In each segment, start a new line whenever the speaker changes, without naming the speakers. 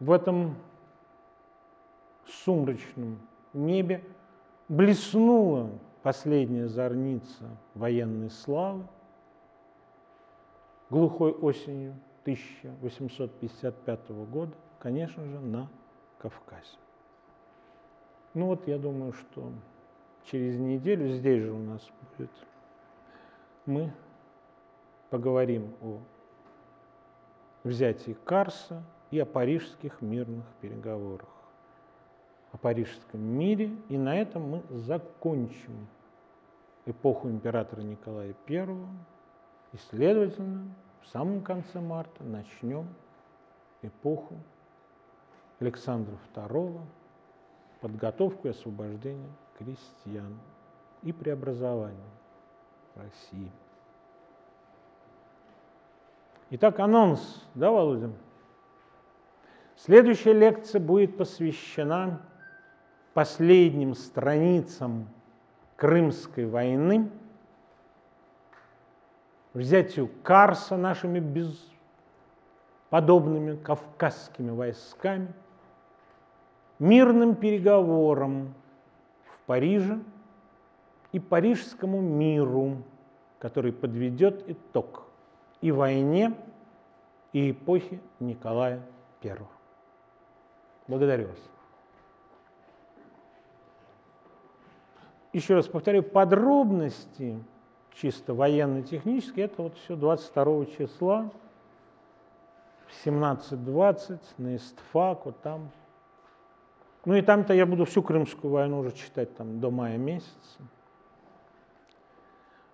В этом сумрачном небе блеснула последняя зорница военной славы глухой осенью 1855 года, конечно же, на Кавказе. Ну вот я думаю, что через неделю здесь же у нас будет, мы поговорим о взятии Карса и о парижских мирных переговорах, о парижском мире, и на этом мы закончим эпоху императора Николая I, и, следовательно, в самом конце марта начнем эпоху Александра II, подготовку и освобождение крестьян и преобразование России. Итак, анонс, да, Володя? Следующая лекция будет посвящена последним страницам Крымской войны, взятию Карса нашими бесподобными кавказскими войсками, мирным переговорам в Париже и парижскому миру, который подведет итог и войне, и эпохе Николая I. Благодарю вас. Еще раз повторю, подробности чисто военно-технические, это вот все 22 числа в 17.20 на ИСТФАК, вот там. Ну и там-то я буду всю Крымскую войну уже читать там до мая месяца.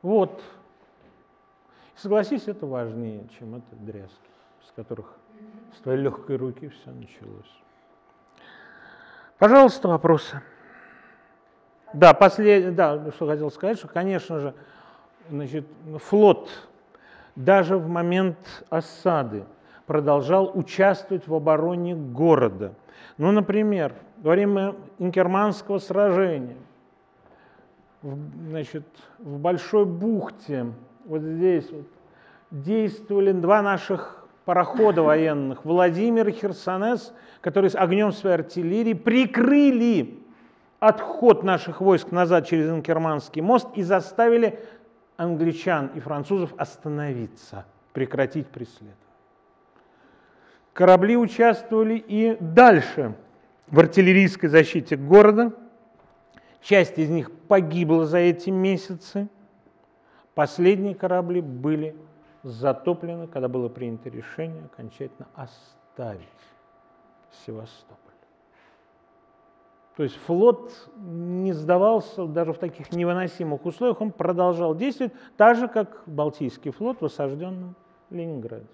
Вот. Согласись, это важнее, чем это дрязги, с которых с твоей легкой руки все началось. Пожалуйста, вопросы. Да, послед... да, что хотел сказать, что, конечно же, значит, флот даже в момент осады продолжал участвовать в обороне города. Ну, например, во время Инкерманского сражения, значит, в Большой бухте вот здесь вот, действовали два наших парохода военных, Владимир и Херсонес, которые с огнем своей артиллерии прикрыли отход наших войск назад через Инкерманский мост и заставили англичан и французов остановиться, прекратить преследование. Корабли участвовали и дальше в артиллерийской защите города. Часть из них погибла за эти месяцы – Последние корабли были затоплены, когда было принято решение окончательно оставить Севастополь. То есть флот не сдавался даже в таких невыносимых условиях, он продолжал действовать, так же, как Балтийский флот в осажденном Ленинграде.